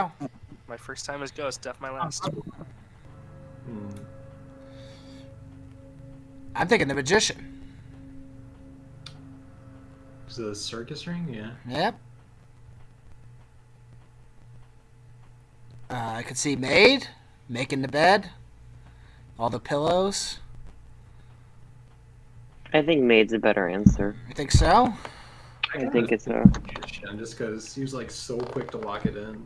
go. My first time as Ghost, deaf my last. Hmm. I'm thinking the magician. Is it a circus ring? Yeah. Yep. Uh, I could see maid making the bed, all the pillows. I think maid's a better answer. You think so? I think it's a. magician just because he was like so quick to lock it in.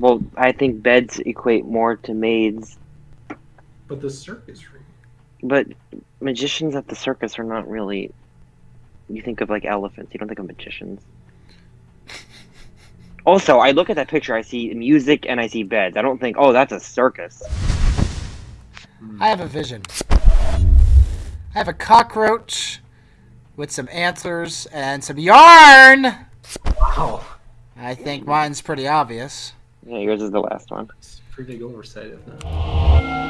Well, I think beds equate more to maids, But the circus ring. but magicians at the circus are not really. You think of like elephants. You don't think of magicians. Also, I look at that picture. I see music and I see beds. I don't think, oh, that's a circus. I have a vision. I have a cockroach with some antlers and some yarn. Wow. I think mine's pretty obvious. Yeah, yours is the last one. It's pretty oversight, isn't it?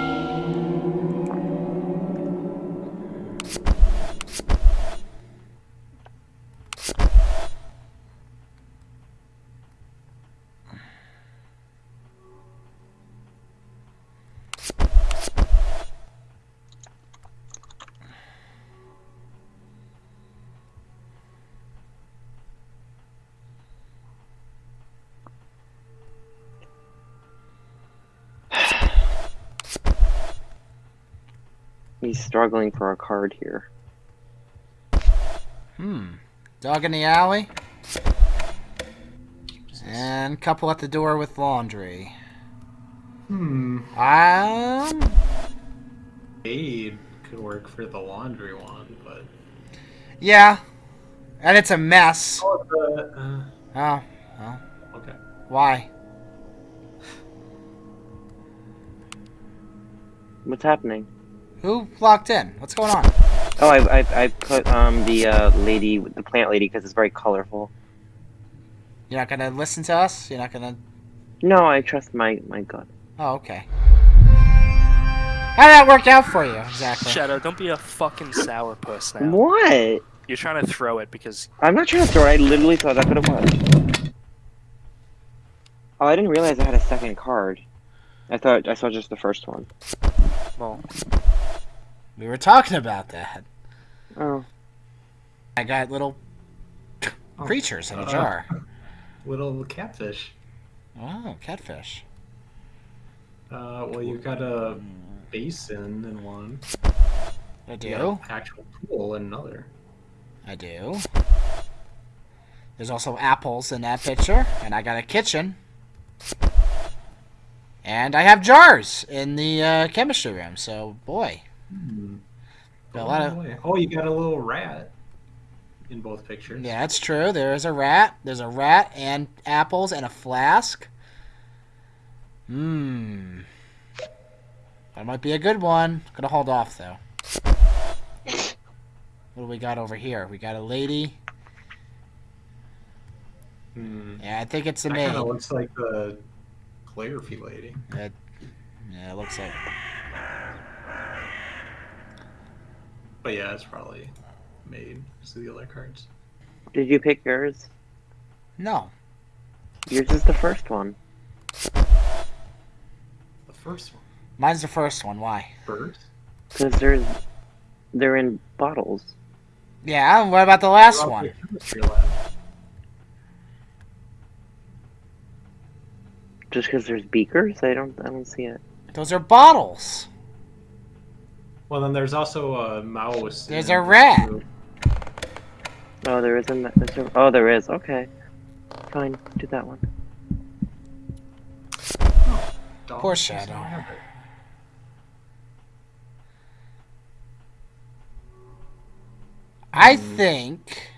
He's struggling for a card here. Hmm. Dog in the alley. And couple at the door with laundry. Hmm. Um. Aid could work for the laundry one, but. Yeah. And it's a mess. Oh, the, uh, Oh. Oh. okay. Why? What's happening? Who locked in? What's going on? Oh, I, I, I put um the uh, lady, the plant lady, because it's very colorful. You're not gonna listen to us? You're not gonna. No, I trust my my gut. Oh, okay. How did that work out for you exactly? Shadow, don't be a fucking sourpuss now. What? You're trying to throw it because I'm not trying to throw it. I literally thought that's what it was. Oh, I didn't realize I had a second card. I thought I saw just the first one. well, We were talking about that. Oh, I got little Oh, creatures in a uh, jar. Little catfish. Oh, catfish. Uh, well, you've got a basin in one. I do. actual pool in another. I do. There's also apples in that picture, and I got a kitchen. And I have jars in the uh, chemistry room, so boy. Hmm. Got a lot of- Oh. Oh, you got a little rat in both pictures. Yeah, that's true. There is a rat. There's a rat and apples and a flask. Mmm. That might be a good one. Gonna hold off though. What do we got over here? We got a lady. Hmm. Yeah, I think it's the That maid. kind of looks like the Clarify lady. It, yeah, it looks like. But yeah, it's probably made. So the other cards. did you pick yours? No. Yours is the first one. The first one. Mine's the first one. Why? First. Because there's, they're in bottles. Yeah, what about the last one? the chemistry lab. Just because there's beakers, I don't, I don't see it. Those are bottles. Well, then there's also a mouse. There's a rat. group. Oh, there isn't. Is there, oh, there is. Okay, fine. Do that one. Dog Poor does not Shadow. have it. I Hmm. think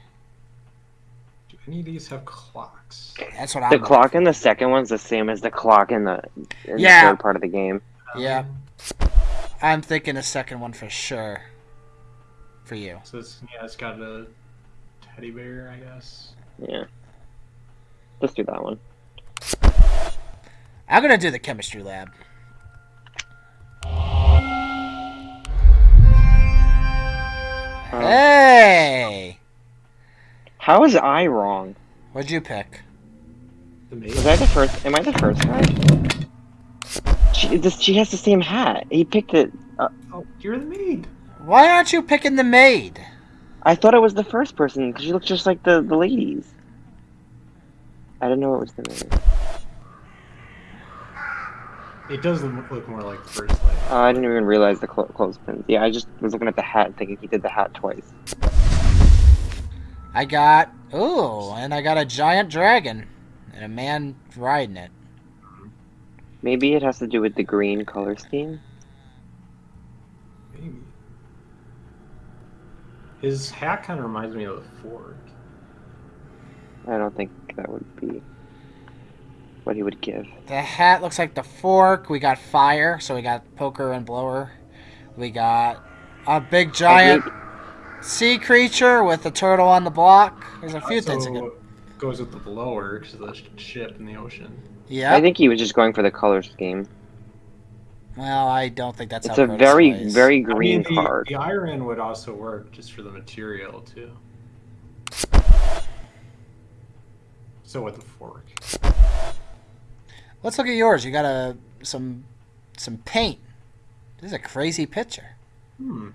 Do any of these have clocks? that's what I'm. The looking clock in the second one's the same as the clock in the, in Yeah. the third part of the game. Yeah. I'm thinking a second one for sure. For you. So it's yeah, it's got a teddy bear, I guess. Yeah. Let's do that one. I'm gonna do the chemistry lab. Um, Hey! How is I wrong? What'd you pick? The maid. Was I the first? Am I the first guy? She, this, she has the same hat. He picked it. Uh, Oh, you're the maid. Why aren't you picking the maid? I thought it was the first person because she looked just like the, the ladies. I didn't know it was the maid. It does look look more like the first lady. Uh, I didn't even realize the clo- clothespins. Yeah, I just was looking at the hat thinking he did the hat twice. I got ooh, and I got a giant dragon and a man riding it. Maybe it has to do with the green color scheme. Maybe. His hat kind of reminds me of the fork. I don't think that would be what he would give. The hat looks like the fork. We got fire, so we got poker and blower. We got a big giant sea creature with a turtle on the block. There's a few things. that goes with the blower because the ship in the ocean. Yeah. I think he was just going for the color scheme. Well, I don't think that's It's how a very, plays. very I mean, green the, card. the iron would also work just for the material too. So with the fork. Let's look at yours. You got a some some paint. This is a crazy picture. Hmm.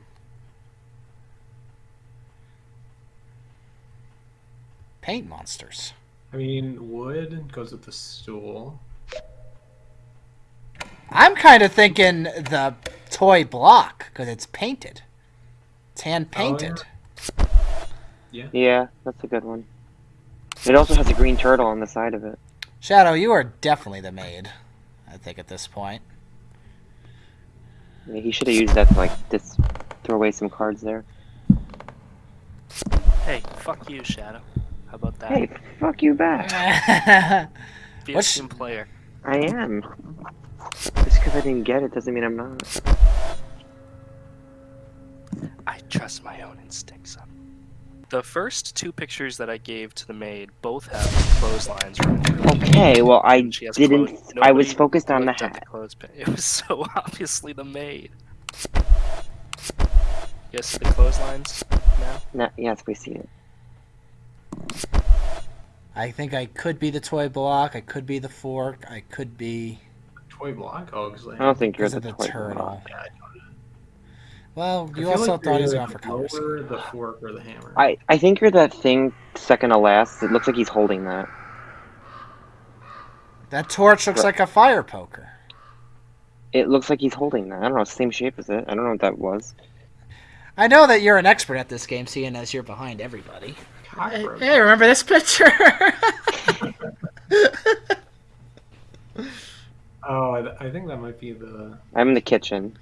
Paint monsters. I mean, wood goes with the stool. I'm kind of thinking the toy block because it's painted. It's hand Oh, yeah. painted. Yeah, that's a good one. It also has a green turtle on the side of it. Shadow, you are definitely the maid. I think at this point. Yeah, he should have used that to like just throw away some cards there. Hey, fuck you, Shadow. How about that? Hey, fuck you back. Be a what's- team player. I am. Just because I didn't get it doesn't mean I'm not. I trust my own instincts. The first two pictures that I gave to the maid both have clotheslines. Okay, well I And she has didn't. I was focused on the looked at hat. clothespin. It was so obviously the maid. Yes, the clotheslines now? No, yes, we see it. I think I could be the toy block. I could be the fork. I could be Toy block? Oh, because I don't think you're the, of the toy turtle. block. Yeah, Well, you feel also like thought he was you're going for the color the fork, or the hammer. I I think you're that thing second to last. It looks like he's holding that. That torch looks like a fire poker. It looks like he's holding that. I don't know. Same shape as it. I don't know what that was. I know that you're an expert at this game, seeing as you're behind everybody. Hey, Cockroach. hey, remember this picture? Oh, I, I think that might be the. I'm in the kitchen.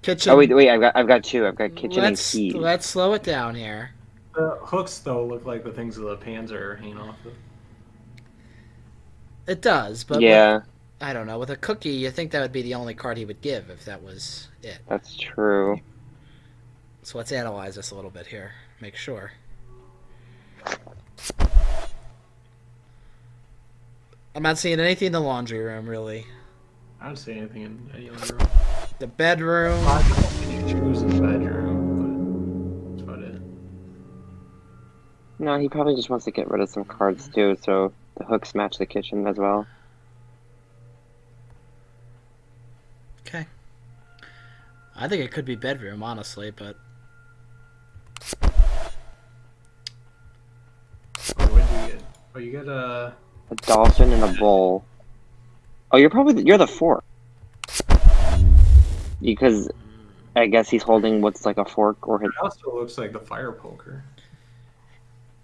Kitchen. Oh wait, wait. I've got I've got two. I've got kitchen let's, and keys. let's slow it down here. The hooks though look like the things that the pans are hanging off of. It does, but with- yeah, I don't know. With a cookie, you think that would be the only card he would give if that was it. that's true. So let's analyze this a little bit here. Make sure. I'm not seeing anything in the laundry room, really. I don't see anything in any other room. The bedroom. I don't see any in the bedroom, but that's about it. No, he probably just wants to get rid of some cards too, so the hooks match the kitchen as well. Okay. I think it could be bedroom, honestly, but Oh, what did you get? Oh, you get a. A dolphin and a bowl. Oh, you're probably the, you're the fork. Because I guess he's holding what's like a fork or his. It also looks like the fire poker.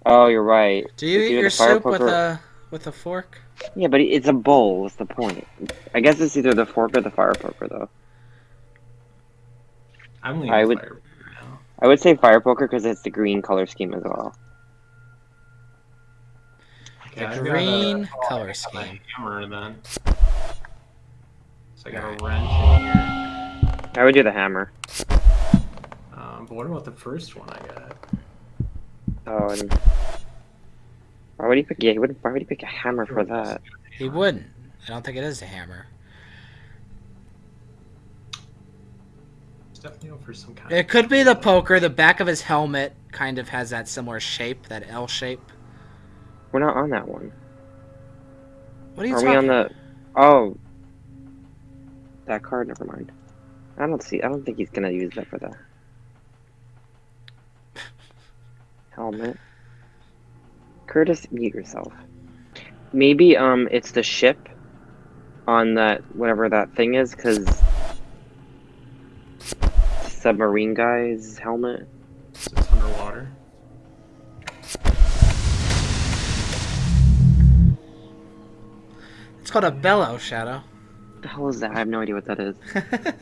Oh, you're right. do you It's eat your the fire soup with a with a fork? Yeah, but it's a bowl. What's the point? I guess it's either the fork or the fire poker, though. I'm leaning I would- fire poker now. I would say fire poker because it's the green color scheme as well. Okay, The a- green oh, color got a scheme. Hammer then. So I got a wrench in here. I would do the hammer. Um, but what about the first one I got? Oh, and why would he pick? Yeah, he wouldn't. Why would he pick a hammer for that? He wouldn't. I don't think it is a hammer. It's definitely over some kind It could be the poker. The back of his helmet kind of has that similar shape, that L shape. We're not on that one. What are you Are we on the? Oh, that card. Never mind. I don't see. I don't think he's gonna use that for the helmet. Curtis, mute yourself. Maybe um, it's the ship on that whatever that thing is, because submarine guy's helmet. It's underwater. Called a bellow shadow. What the hell is that? I have no idea what that is.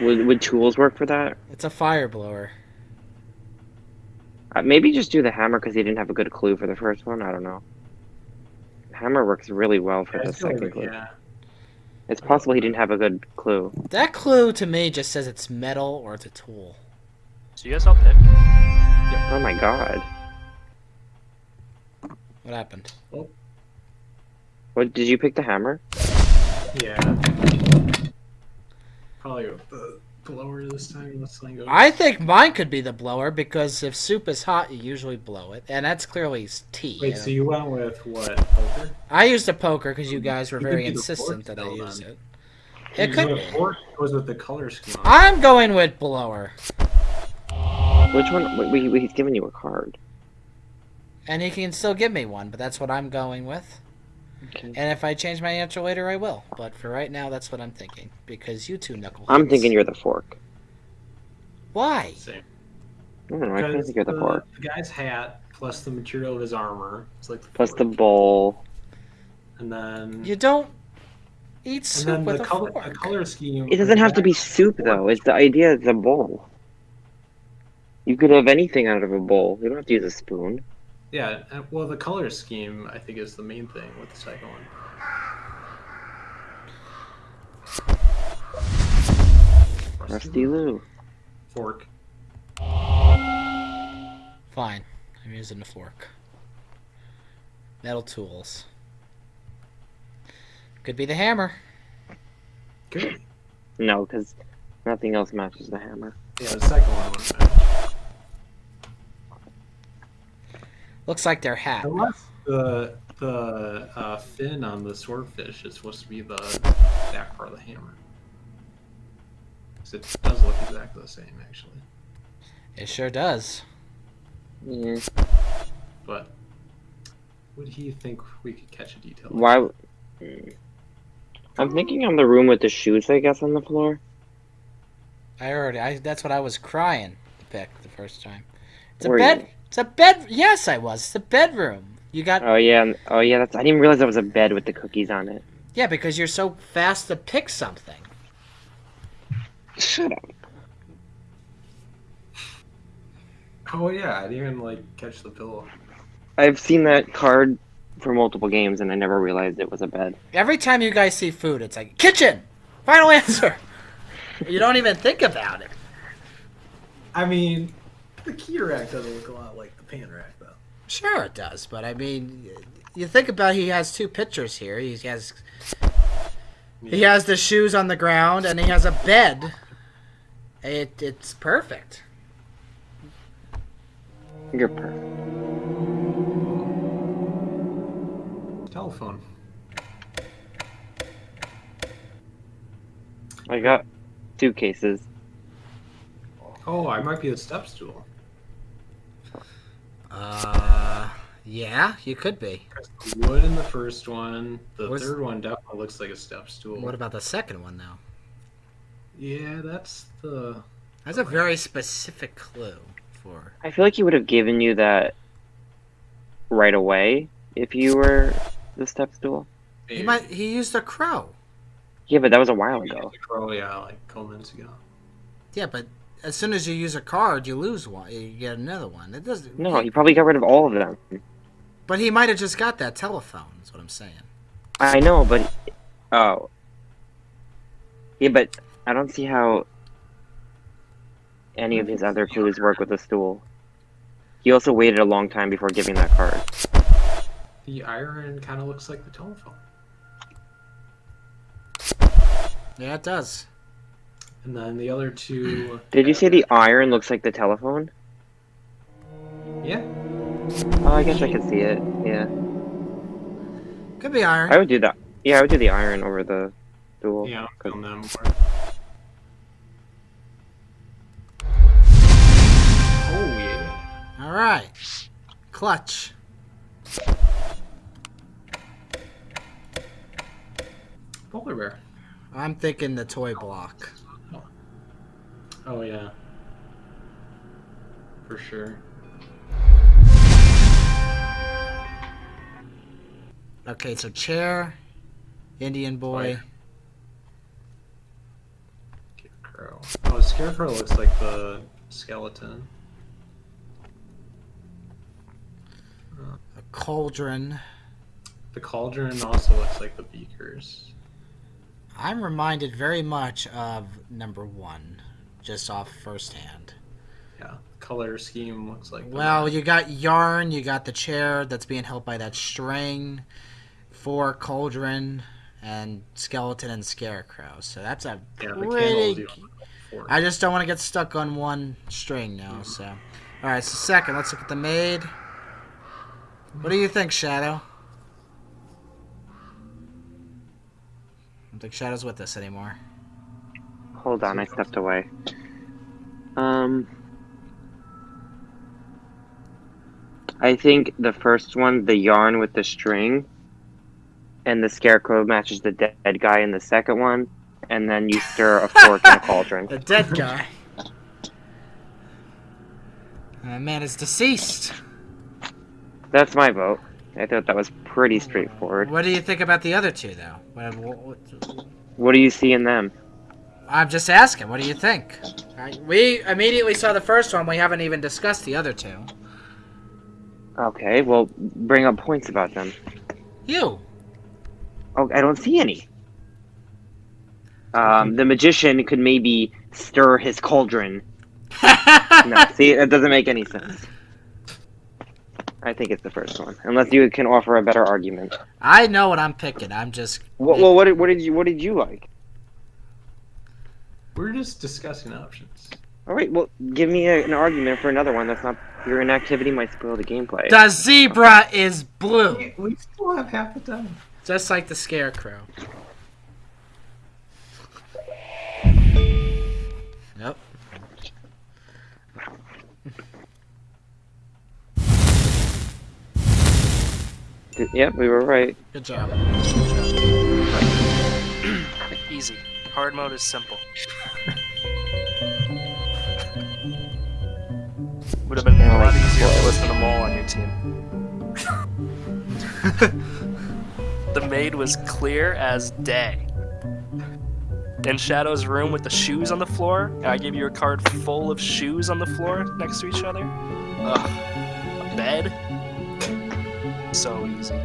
Would would tools work for that? it's a fire blower. Uh, maybe just do the hammer because he didn't have a good clue for the first one. I don't know. Hammer works really well for Yeah, the second clue. yeah. It's possible he didn't have a good clue. That clue to me just says it's metal or it's a tool. So you guys all pick. Oh my god. What happened? What did you pick the hammer? Yeah. Probably the blower this time. Let's thing goes. I think mine could be the blower because if soup is hot, you usually blow it, and that's clearly tea. Wait, I so you went with what? Poker? I used a poker because you guys were You very insistent that I use it. It You could go be. to fork goes with the color scheme. I'm going with blower, Which one? Wait, wait, wait, he's giving you a card. And he can still give me one, but that's what I'm going with. Okay. And if I change my answer later, I will. But for right now, that's what I'm thinking because you two knuckleheads. I'm thinking you're the fork. Why? Same. I don't know. I kind of Because think you're the the, fork. the guy's hat plus the material of his armor. It's like the Plus the bowl. and then You don't eat and soup then with the a color fork. the color scheme. It doesn't have to be soup though. It's the idea of the bowl. You could have anything out of a bowl. You don't have to use a spoon. Yeah, uh, well, the color scheme I think is the main thing with the second one. Rusty Lou. Fork. Fine. I'm using a fork. Metal tools. Could be the hammer. Good. No, because nothing else matches the hammer. Yeah, the second one wouldn't match. Looks like their hat. Unless the the uh, fin on the swordfish is supposed to be the back part of the hammer. 'Cause it does look exactly the same, actually. It sure does. Yeah. But would he think we could catch a detail? Why? I'm thinking on the room with the shoes, I guess, on the floor. I already. I. That's what I was crying to pick the first time. It's a Were bed. you? It's a bed. Yes, I was. It's a bedroom. You got. Oh yeah, um, oh yeah. That's. I didn't realize that was a bed with the cookies on it. Yeah, because you're so fast to pick something. Shut up. Oh yeah, I didn't even like catch the pillow. I've seen that card for multiple games, and I never realized it was a bed. Every time you guys see food, it's like kitchen. Final answer. you don't even think about it. I mean, the key rack doesn't look a lot like the pan rack though. Sure, it does, but I mean, you think about he has two pictures here. He has he has the shoes on the ground and he has a bed. It it's perfect. You're perfect. Telephone. I got two cases. Oh, I might be a step stool. Uh, yeah, you could be. The wood in the first one. The Where's- third one definitely looks like a step stool. What about the second one though? Yeah, that's the. That's a very specific clue for. I feel like he would have given you that right away if you were the step stool. He might he used a crow. Yeah, but that was a while ago. Oh yeah, like a couple minutes ago. Yeah, but as soon as you use a card, you lose one. You get another one. It doesn't. No, he probably got rid of all of them. But he might have just got that telephone. Is what I'm saying. I know, but oh, yeah, but I don't see how any of his other clues work with the stool. He also waited a long time before giving that card. The iron kind of looks like the telephone. Yeah, it does. And then the other two. Did you say the iron looks like the telephone? Yeah. Oh, I guess I could see it. Yeah, Could be iron. I would do that. Yeah, I would do the iron over the dual. Yeah, I'm feeling them more. Oh yeah. All right. Clutch. Polar bear. I'm thinking the toy block. Oh yeah. For sure. Okay, so chair, Indian boy. Scarecrow. Oh, Scarecrow looks like the skeleton. A cauldron. The cauldron also looks like the beakers. I'm reminded very much of number one, just off first hand. Yeah. Color scheme looks like. Well, you got yarn, you got the chair that's being held by that string, four cauldron, and skeleton and scarecrow. So that's a yeah, pretty. I just don't want to get stuck on one string now. So, all right. So second, let's look at the maid. What do you think, Shadow? I don't think Shadow's with us anymore. Hold on, I stepped away. Um, I think the first one, the yarn with the string, and the scarecrow matches the dead guy in the second one, and then you stir a fork in a cauldron. The dead guy. That man is deceased. That's my vote. I thought that was pretty straightforward. What do you think about the other two, though? What, what, what- What do you see in them? I'm just asking. What do you think? I, we immediately saw the first one. We haven't even discussed the other two. Okay, well, bring up points about them. You. Oh, I don't see any. Um, the magician could maybe stir his cauldron. No, see, that doesn't make any sense. I think it's the first one, unless you can offer a better argument. I know what I'm picking. I'm just. What, well, what did, what did you what did you like? We're just discussing options. All right, well, give me a, an argument for another one. That's not your inactivity might spoil the gameplay. The zebra is blue, We, we still have half the time. just like the scarecrow. Yep. Yep, we were right. Good job. Easy. Hard mode is simple. Would have been a lot easier if you listened to Mole on your team. the maid was clear as day. In Shadow's room with the shoes on the floor, I gave you a card full of shoes on the floor next to each other. Ugh. A bed. So easy.